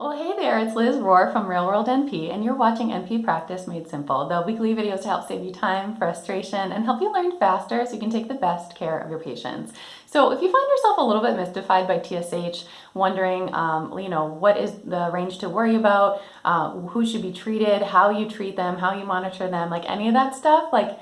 Well, hey there, it's Liz Rohr from Real World NP, and you're watching NP Practice Made Simple, the weekly videos to help save you time, frustration, and help you learn faster so you can take the best care of your patients. So if you find yourself a little bit mystified by TSH, wondering, um, you know, what is the range to worry about, uh, who should be treated, how you treat them, how you monitor them, like any of that stuff, like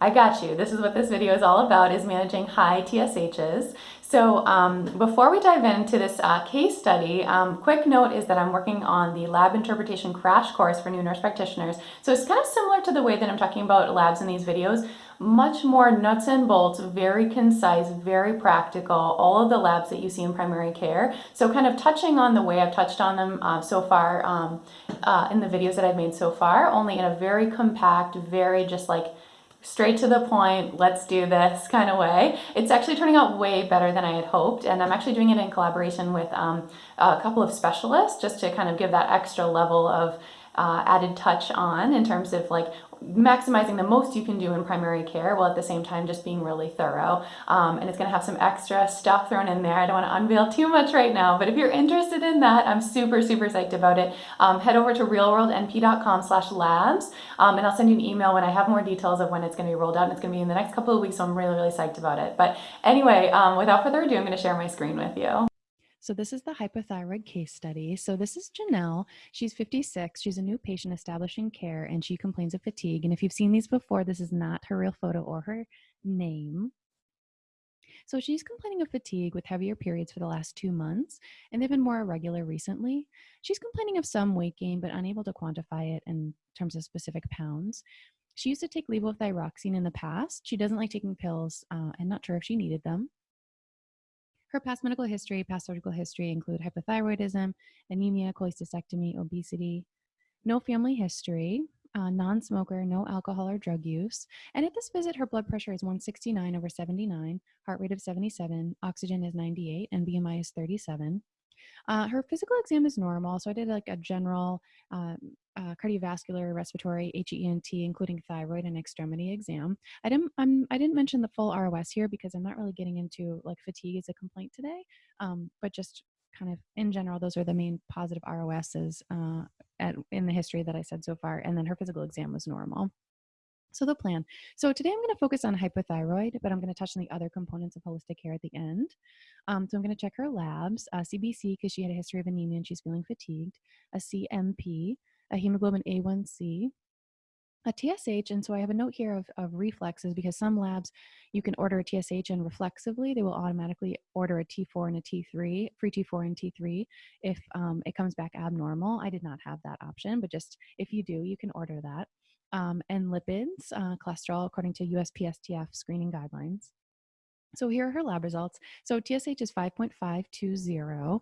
I got you. This is what this video is all about, is managing high TSHs. So um, before we dive into this uh, case study, um, quick note is that I'm working on the lab interpretation crash course for new nurse practitioners. So it's kind of similar to the way that I'm talking about labs in these videos, much more nuts and bolts, very concise, very practical, all of the labs that you see in primary care. So kind of touching on the way I've touched on them uh, so far um, uh, in the videos that I've made so far, only in a very compact, very just like straight to the point, let's do this kind of way. It's actually turning out way better than I had hoped. And I'm actually doing it in collaboration with um, a couple of specialists just to kind of give that extra level of uh, added touch on in terms of like maximizing the most you can do in primary care while at the same time just being really thorough. Um, and it's going to have some extra stuff thrown in there. I don't want to unveil too much right now, but if you're interested in that, I'm super, super psyched about it. Um, head over to realworldnp.com slash labs um, and I'll send you an email when I have more details of when it's going to be rolled out. And it's going to be in the next couple of weeks, so I'm really, really psyched about it. But anyway, um, without further ado, I'm going to share my screen with you. So this is the hypothyroid case study. So this is Janelle. She's 56. She's a new patient establishing care and she complains of fatigue. And if you've seen these before, this is not her real photo or her name. So she's complaining of fatigue with heavier periods for the last two months, and they've been more irregular recently. She's complaining of some weight gain, but unable to quantify it in terms of specific pounds. She used to take levothyroxine in the past. She doesn't like taking pills uh, and not sure if she needed them. Her past medical history, past surgical history include hypothyroidism, anemia, cholecystectomy, obesity, no family history, uh, non smoker, no alcohol or drug use. And at this visit, her blood pressure is 169 over 79, heart rate of 77, oxygen is 98, and BMI is 37. Uh, her physical exam is normal, so I did like a general um, uh, cardiovascular, respiratory, HENT, including thyroid and extremity exam. I didn't I'm, I didn't mention the full ROS here because I'm not really getting into like fatigue as a complaint today, um, but just kind of in general, those are the main positive ROSs uh, at, in the history that I said so far. And then her physical exam was normal. So the plan. So today I'm going to focus on hypothyroid, but I'm going to touch on the other components of holistic care at the end. Um, so I'm going to check her labs, uh, CBC because she had a history of anemia and she's feeling fatigued, a CMP, a hemoglobin A1C, a TSH, and so I have a note here of, of reflexes because some labs you can order a TSH and reflexively they will automatically order a T4 and a T3, free T4 and T3 if um, it comes back abnormal. I did not have that option, but just if you do, you can order that um, and lipids, uh, cholesterol, according to USPSTF screening guidelines. So here are her lab results. So TSH is 5.520,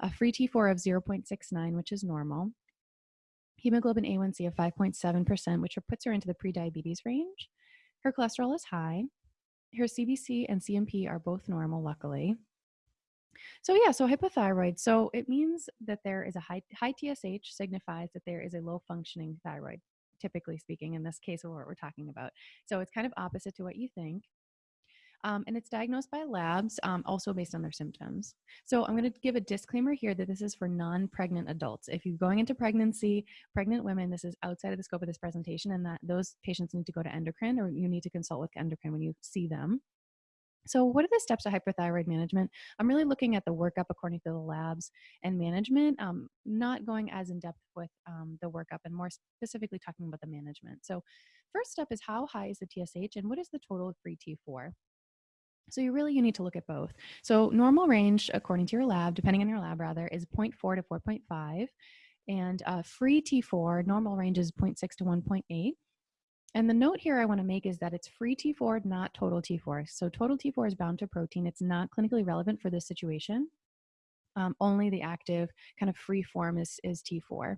a free T4 of 0.69, which is normal. Hemoglobin A1C of 5.7%, which puts her into the prediabetes range. Her cholesterol is high. Her CBC and CMP are both normal, luckily. So yeah, so hypothyroid. So it means that there is a high, high TSH signifies that there is a low functioning thyroid typically speaking, in this case of what we're talking about. So it's kind of opposite to what you think. Um, and it's diagnosed by labs, um, also based on their symptoms. So I'm going to give a disclaimer here that this is for non-pregnant adults. If you're going into pregnancy, pregnant women, this is outside of the scope of this presentation, and that those patients need to go to endocrine, or you need to consult with endocrine when you see them. So, what are the steps of hyperthyroid management? I'm really looking at the workup according to the labs and management, um, not going as in depth with um, the workup and more specifically talking about the management. So, first step is how high is the TSH and what is the total free T4? So you really you need to look at both. So normal range, according to your lab, depending on your lab rather, is 0.4 to 4.5, and uh, free T4 normal range is 0.6 to 1.8. And the note here I want to make is that it's free T4, not total T4. So total T4 is bound to protein. It's not clinically relevant for this situation. Um, only the active kind of free form is, is T4.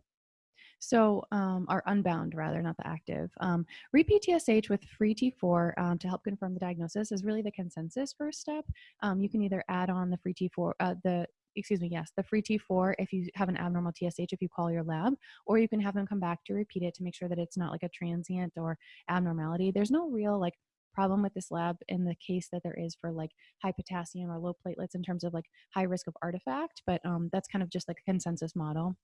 So, um, unbound rather, not the active. Um, repeat TSH with free T4 um, to help confirm the diagnosis is really the consensus first step. Um, you can either add on the free T4, uh, the excuse me, yes, the free T4 if you have an abnormal TSH if you call your lab, or you can have them come back to repeat it to make sure that it's not like a transient or abnormality. There's no real like problem with this lab in the case that there is for like high potassium or low platelets in terms of like high risk of artifact, but um, that's kind of just like a consensus model.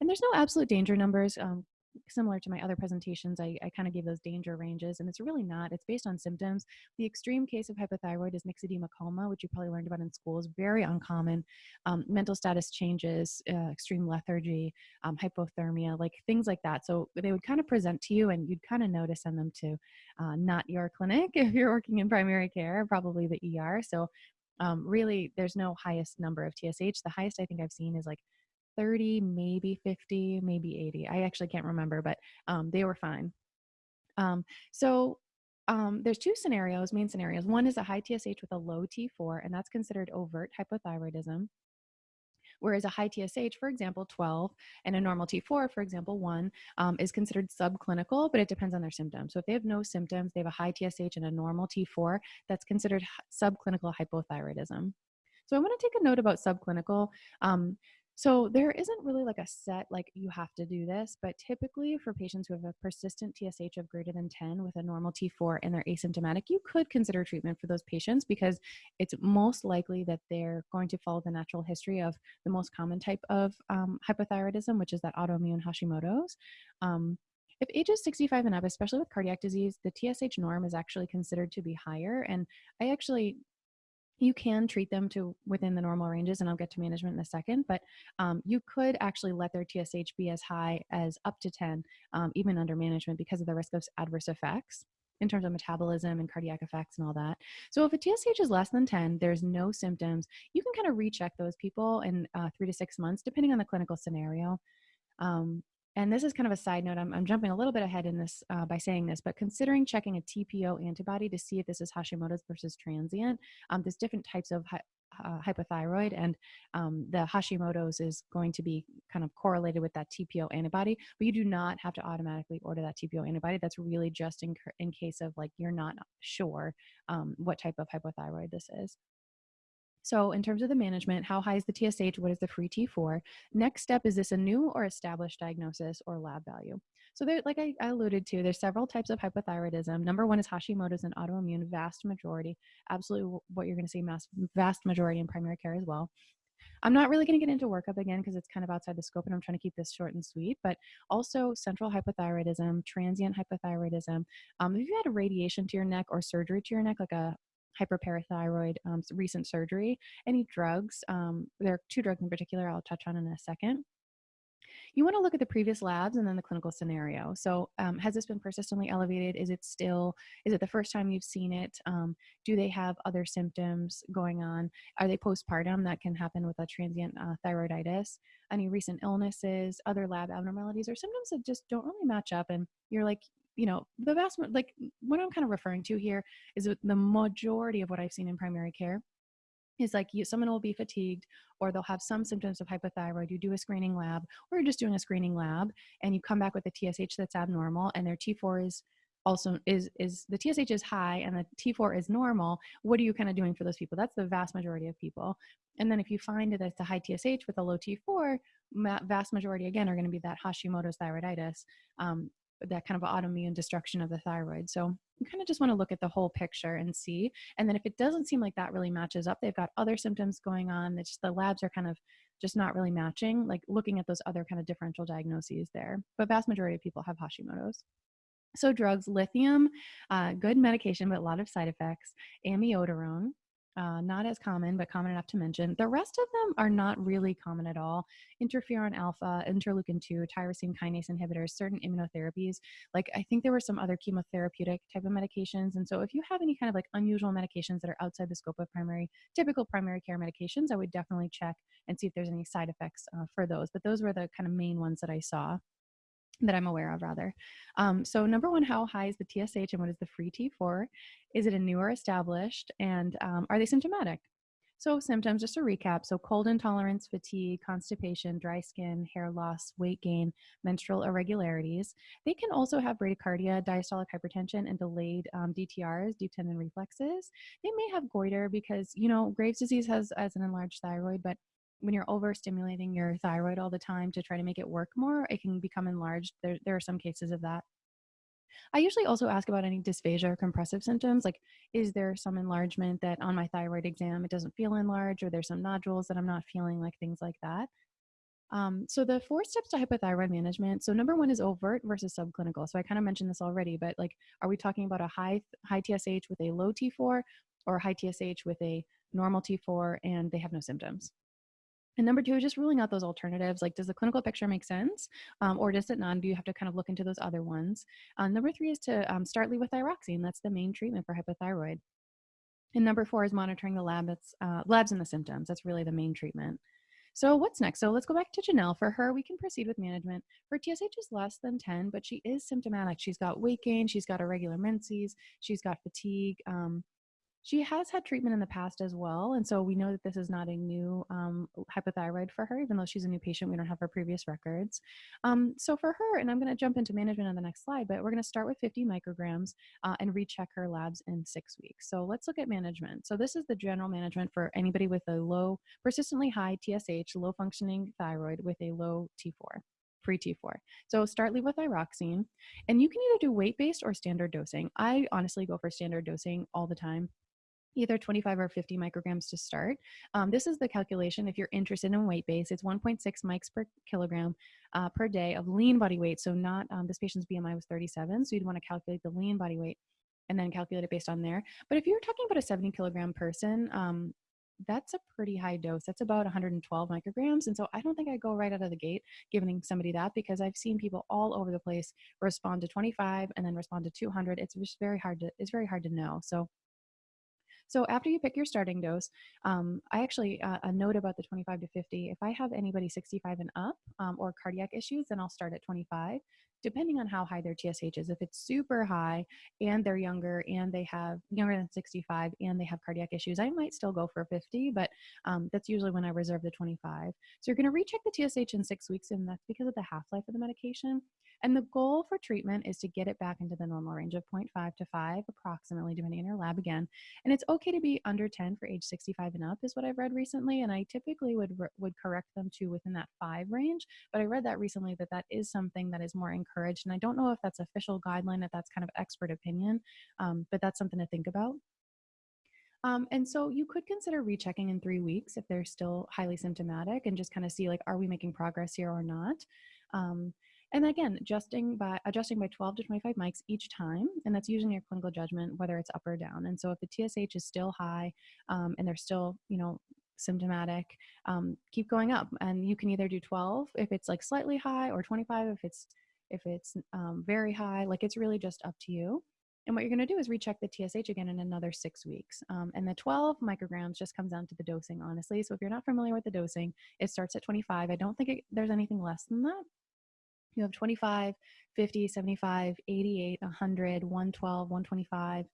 And there's no absolute danger numbers. Um, similar to my other presentations, I, I kind of gave those danger ranges, and it's really not. It's based on symptoms. The extreme case of hypothyroid is myxedema coma, which you probably learned about in school, is very uncommon. Um, mental status changes, uh, extreme lethargy, um, hypothermia, like things like that. So they would kind of present to you, and you'd kind of know to send them to uh, not your clinic if you're working in primary care, probably the ER. So um, really, there's no highest number of TSH. The highest I think I've seen is like 30, maybe 50, maybe 80. I actually can't remember, but um, they were fine. Um, so um, there's two scenarios, main scenarios. One is a high TSH with a low T4, and that's considered overt hypothyroidism. Whereas a high TSH, for example, 12, and a normal T4, for example, 1, um, is considered subclinical, but it depends on their symptoms. So if they have no symptoms, they have a high TSH and a normal T4, that's considered subclinical hypothyroidism. So I want to take a note about subclinical. Um, so there isn't really like a set, like you have to do this, but typically for patients who have a persistent TSH of greater than 10 with a normal T4 and they're asymptomatic, you could consider treatment for those patients because it's most likely that they're going to follow the natural history of the most common type of um, hypothyroidism, which is that autoimmune Hashimoto's. Um, if age is 65 and up, especially with cardiac disease, the TSH norm is actually considered to be higher. And I actually you can treat them to within the normal ranges and i'll get to management in a second but um, you could actually let their tsh be as high as up to 10 um, even under management because of the risk of adverse effects in terms of metabolism and cardiac effects and all that. So if a TSH is less than 10, there's no symptoms, you can kind of recheck those people in uh, three to six months, depending on the clinical scenario. Um, and this is kind of a side note, I'm, I'm jumping a little bit ahead in this uh, by saying this, but considering checking a TPO antibody to see if this is Hashimoto's versus transient, um, there's different types of hy- uh, hypothyroid, and um, the Hashimoto's is going to be kind of correlated with that TPO antibody, but you do not have to automatically order that TPO antibody. That's really just in, in case of like you're not sure um, what type of hypothyroid this is. So in terms of the management, how high is the TSH? What is the free T4? Next step, is this a new or established diagnosis or lab value? So there, like I, I alluded to, there's several types of hypothyroidism. Number one is Hashimoto's and autoimmune, vast majority, absolutely what you're gonna see, mass, vast majority in primary care as well. I'm not really going to get into workup again because it's kind of outside the scope and I'm trying to keep this short and sweet, but also central hypothyroidism, transient hypothyroidism. Um, if you had a radiation to your neck or surgery to your neck, like a hyperparathyroid um, recent surgery. Any drugs, um, there are two drugs in particular I'll touch on in a second. You want to look at the previous labs and then the clinical scenario. So, um, has this been persistently elevated? Is it still, is it the first time you've seen it? Um, do they have other symptoms going on? Are they postpartum? That can happen with a transient uh, thyroiditis. Any recent illnesses, other lab abnormalities, or symptoms that just don't really match up. And you're like, you know, the vast, like what I'm kind of referring to here is the majority of what I've seen in primary care is like you, someone will be fatigued or they'll have some symptoms of hypothyroid. You do a screening lab or you're just doing a screening lab and you come back with a TSH that's abnormal and their T4 is also is is the TSH is high and the T4 is normal. What are you kind of doing for those people? That's the vast majority of people. And then if you find that it's a high TSH with a low T4, vast majority again are going to be that Hashimoto's thyroiditis. Um, that kind of autoimmune destruction of the thyroid. So you kind of just want to look at the whole picture and see. And then if it doesn't seem like that really matches up, they've got other symptoms going on. That just the labs are kind of just not really matching. Like looking at those other kind of differential diagnoses there. But vast majority of people have Hashimoto's. So drugs, lithium, uh, good medication, but a lot of side effects. Amiodarone, uh, not as common, but common enough to mention. The rest of them are not really common at all. Interferon alpha, interleukin 2, tyrosine kinase inhibitors, certain immunotherapies. Like I think there were some other chemotherapeutic type of medications. And so if you have any kind of like unusual medications that are outside the scope of primary, typical primary care medications, I would definitely check and see if there's any side effects uh, for those. But those were the kind of main ones that I saw that I'm aware of rather. Um, so number one, how high is the TSH and what is the free T4? Is it a new or established? And um, are they symptomatic? So symptoms, just a recap. So cold intolerance, fatigue, constipation, dry skin, hair loss, weight gain, menstrual irregularities. They can also have bradycardia, diastolic hypertension, and delayed um, DTRs, deep tendon reflexes. They may have goiter because, you know, Graves' disease has as an enlarged thyroid, but when you're overstimulating your thyroid all the time to try to make it work more, it can become enlarged. There, there are some cases of that. I usually also ask about any dysphagia or compressive symptoms. Like, is there some enlargement that on my thyroid exam it doesn't feel enlarged, or there's some nodules that I'm not feeling, like things like that. Um, so the four steps to hypothyroid management. So number one is overt versus subclinical. So I kind of mentioned this already, but like, are we talking about a high high TSH with a low T4, or high TSH with a normal T4 and they have no symptoms? And number two, is just ruling out those alternatives. Like, does the clinical picture make sense? Um, or does it not? Do you have to kind of look into those other ones? Uh, number three is to um, start levothyroxine. That's the main treatment for hypothyroid. And number four is monitoring the labs, uh, labs and the symptoms. That's really the main treatment. So what's next? So let's go back to Janelle. For her, we can proceed with management. Her TSH is less than 10, but she is symptomatic. She's got weight gain, she's got irregular menses, she's got fatigue, um, she has had treatment in the past as well. And so we know that this is not a new um, hypothyroid for her, even though she's a new patient, we don't have her previous records. Um, so for her, and I'm going to jump into management on the next slide, but we're going to start with 50 micrograms uh, and recheck her labs in six weeks. So let's look at management. So this is the general management for anybody with a low, persistently high TSH, low functioning thyroid with a low T4 free T4. So start with levothyroxine, and you can either do weight based or standard dosing. I honestly go for standard dosing all the time either 25 or 50 micrograms to start. Um, this is the calculation if you're interested in weight base. It's 1.6 mics per kilogram uh, per day of lean body weight. So not, um, this patient's BMI was 37, so you'd want to calculate the lean body weight and then calculate it based on there. But if you're talking about a 70 kilogram person, um, that's a pretty high dose. That's about 112 micrograms. And so I don't think I go right out of the gate giving somebody that because I've seen people all over the place respond to 25 and then respond to 200. It's just very hard to, it's very hard to know. So so after you pick your starting dose, um, I actually, uh, a note about the 25 to 50, if I have anybody 65 and up um, or cardiac issues, then I'll start at 25 depending on how high their TSH is. If it's super high and they're younger and they have younger than 65 and they have cardiac issues, I might still go for 50, but um, that's usually when I reserve the 25. So you're going to recheck the TSH in six weeks, and that's because of the half life of the medication. And the goal for treatment is to get it back into the normal range of 0.5 to 5, approximately, depending on your lab again. And it's okay to be under 10 for age 65 and up, is what I've read recently. And I typically would would correct them to within that five range. But I read that recently that that is something that is more encouraged. And I don't know if that's official guideline, if that's kind of expert opinion, um, but that's something to think about. Um, and so you could consider rechecking in three weeks if they're still highly symptomatic and just kind of see like, are we making progress here or not? Um, and again, adjusting by adjusting by 12 to 25 mics each time, and that's using your clinical judgment whether it's up or down. And so if the TSH is still high um, and they're still, you know, symptomatic, um, keep going up. And you can either do 12 if it's like slightly high, or 25 if it's if it's um, very high. Like it's really just up to you. And what you're going to do is recheck the TSH again in another six weeks. Um, and the 12 micrograms just comes down to the dosing, honestly. So if you're not familiar with the dosing, it starts at 25. I don't think it, there's anything less than that. You have 25, 50, 75, 88, 100, 112, 125.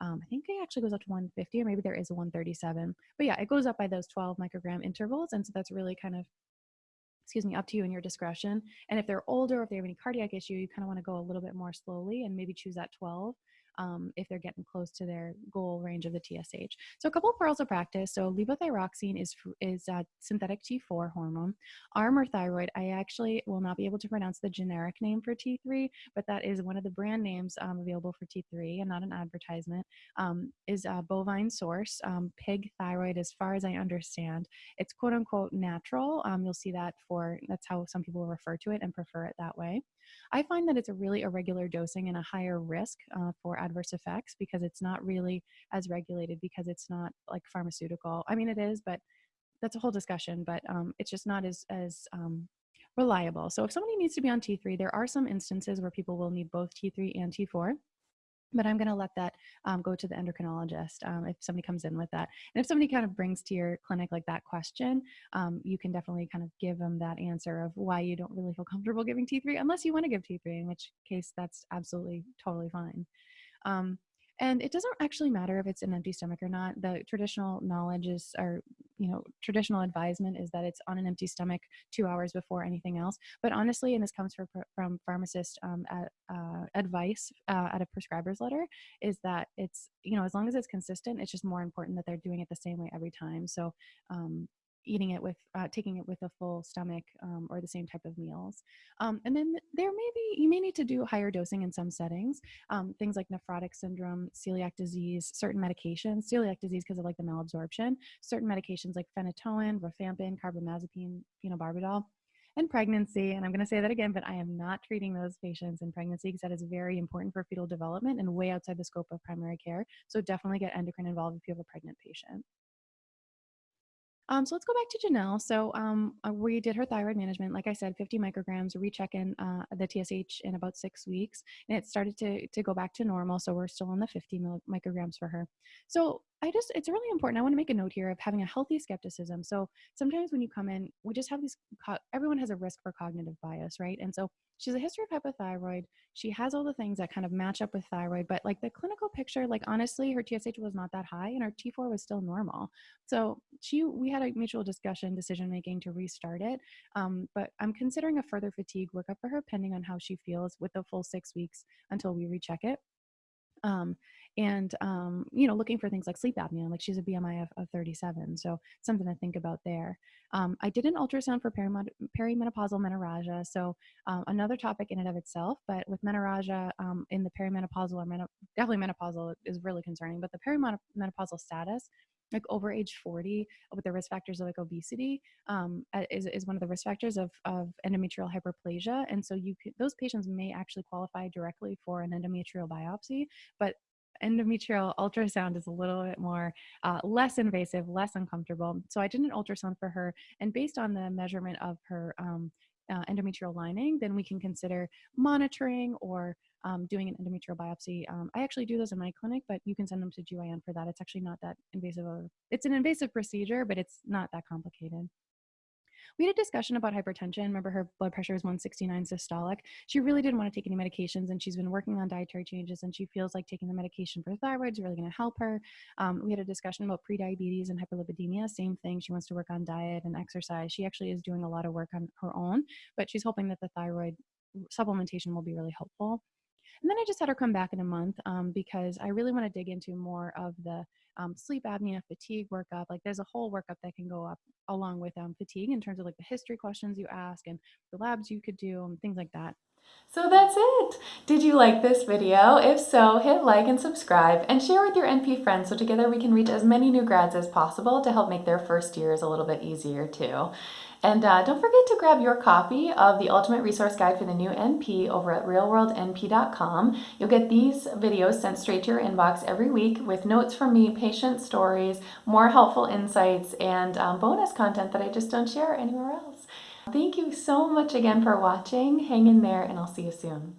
Um, I think it actually goes up to 150, or maybe there is a 137. But yeah, it goes up by those 12 microgram intervals. And so that's really kind of, excuse me, up to you and your discretion. And if they're older, if they have any cardiac issue, you kind of want to go a little bit more slowly and maybe choose that 12 um, if they're getting close to their goal range of the TSH. So a couple of pearls of practice. So levothyroxine is is a synthetic T4 hormone. Armour thyroid, I actually will not be able to pronounce the generic name for T3, but that is one of the brand names um, available for T3 and not an advertisement. Um, is a bovine source, um, pig thyroid, as far as I understand. It's quote unquote natural. Um, you'll see that for that's how some people refer to it and prefer it that way. I find that it's a really irregular dosing and a higher risk uh, for adverse effects because it's not really as regulated because it's not like pharmaceutical. I mean, it is, but that's a whole discussion. But um, it's just not as as um, reliable. So if somebody needs to be on T3, there are some instances where people will need both T3 and T4 but I'm going to let that um, go to the endocrinologist um, if somebody comes in with that. And if somebody kind of brings to your clinic like that question, um, you can definitely kind of give them that answer of why you don't really feel comfortable giving T3, unless you want to give T3, in which case that's absolutely totally fine. And it doesn't actually matter if it's an empty stomach or not. The traditional knowledge is, or, you know, traditional advisement is that it's on an empty stomach two hours before anything else. But honestly, and this comes from, from pharmacist um, uh, advice uh, at a prescriber's letter, is that it's, you know, as long as it's consistent, it's just more important that they're doing it the same way every time. So, um, eating it with uh, taking it with a full stomach um, or the same type of meals um, and then there may be you may need to do higher dosing in some settings um, things like nephrotic syndrome celiac disease certain medications celiac disease because of like the malabsorption certain medications like phenytoin rifampin carbamazepine phenobarbital and pregnancy. And I'm going to say that again, but I am not treating those patients in pregnancy because that is very important for fetal development and way outside the scope of primary care. So definitely get endocrine involved if you have a pregnant patient. Um, so let's go back to Janelle. So um, uh, we did her thyroid management. Like I said, 50 micrograms, recheck in uh, the TSH in about six weeks, and it started to, to go back to normal. So we're still on the 50 micrograms for her. So I just, it's really important. I want to make a note here of having a healthy skepticism. So sometimes when you come in, we just have these, everyone has a risk for cognitive bias, right? And so she's a history of hypothyroid. She has all the things that kind of match up with thyroid, but like the clinical picture, like honestly, her TSH was not that high and her T4 was still normal. So she, we had a mutual discussion, decision making to restart it. Um, but I'm considering a further fatigue workup for her, pending on how she feels with the full six weeks until we recheck it. Um, and um, you know looking for things like sleep apnea like she's a bmi of, of 37 so something to think about there. Um, i did an ultrasound for perimenopausal menorrhagia so um, another topic in and of itself but with menorrhagia um, in the perimenopausal or menop- definitely menopausal is really concerning but the perimenopausal status like over age 40 with the risk factors of like obesity um, is, is one of the risk factors of, of endometrial hyperplasia and so you those patients may actually qualify directly for an endometrial biopsy but endometrial ultrasound is a little bit more uh, less invasive less uncomfortable so i did an ultrasound for her and based on the measurement of her um, uh, endometrial lining then we can consider monitoring or um, doing an endometrial biopsy. Um, I actually do those in my clinic, but you can send them to GYN for that. It's actually not that invasive. Of, it's an invasive procedure, but it's not that complicated. We had a discussion about hypertension. Remember, her blood pressure is 169 systolic. She really didn't want to take any medications, and she's been working on dietary changes, and she feels like taking the medication for thyroid is really going to help her. Um, we had a discussion about prediabetes and hyperlipidemia. Same thing. She wants to work on diet and exercise. She actually is doing a lot of work on her own, but she's hoping that the thyroid supplementation will be really helpful. And then I just had her come back in a month um, because I really want to dig into more of the um, sleep apnea, fatigue workup. Like there's a whole workup that can go up along with um, fatigue in terms of like the history questions you ask and the labs you could do and things like that. So that's it. Did you like this video? If so, hit like and subscribe and share with your NP friends so together we can reach as many new grads as possible to help make their first years a little bit easier too. And uh, don't forget to grab your copy of the Ultimate Resource Guide for the new NP over at realworldnp.com. You'll get these videos sent straight to your inbox every week with notes from me, patient stories, more helpful insights, and um, bonus content that I just don't share anywhere else. Thank you so much again for watching. Hang in there and I'll see you soon.